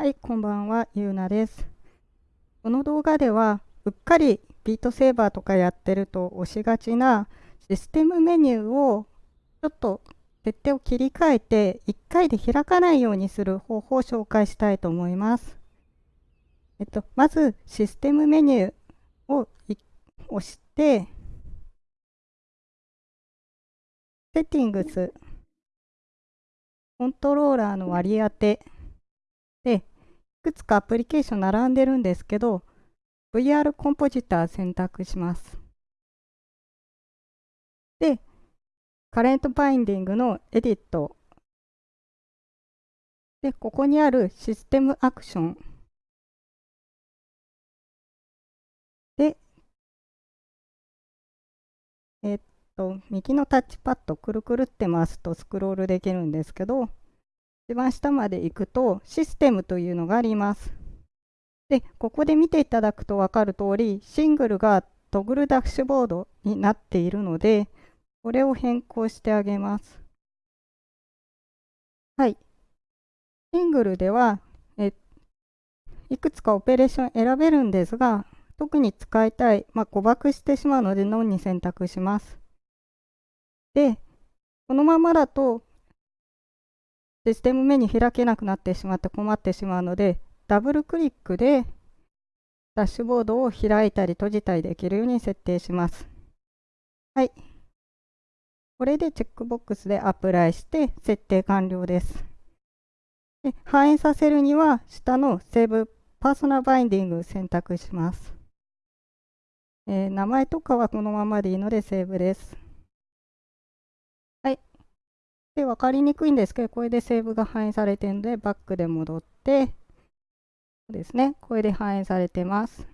はい、こんばんは、ゆうなです。この動画では、うっかりビートセーバーとかやってると押しがちなシステムメニューをちょっと設定を切り替えて1回で開かないようにする方法を紹介したいと思います。えっと、まずシステムメニューを押して、セッティングス、コントローラーの割り当て、くつかアプリケーション並んでるんですけど、VR コンポジター選択します。で、カレントバインディングのエディット。で、ここにあるシステムアクション。で、えっと、右のタッチパッドくるくるって回すとスクロールできるんですけど、一番下まで行くとシステムというのがあります。で、ここで見ていただくと分かる通り、シングルがトグルダッシュボードになっているので、これを変更してあげます。はい。シングルでは、えいくつかオペレーション選べるんですが、特に使いたい、まあ、誤爆してしまうので、ノンに選択します。で、このままだとシステムメニュー開けなくなってしまって困ってしまうので、ダブルクリックでダッシュボードを開いたり閉じたりできるように設定します。はい。これでチェックボックスでアプライして設定完了です。で反映させるには下のセーブパーソナルバインディング選択します。えー、名前とかはこのままでいいのでセーブです。はいで、分かりにくいんですけど、これでセーブが反映されてるので、バックで戻って、ですね、これで反映されてます。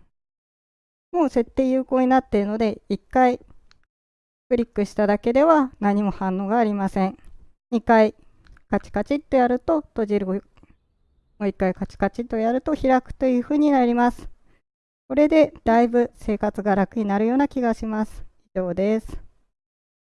もう設定有効になっているので、1回クリックしただけでは何も反応がありません。2回カチカチっとやると閉じる。もう1回カチカチとやると開くというふうになります。これでだいぶ生活が楽になるような気がします。以上です。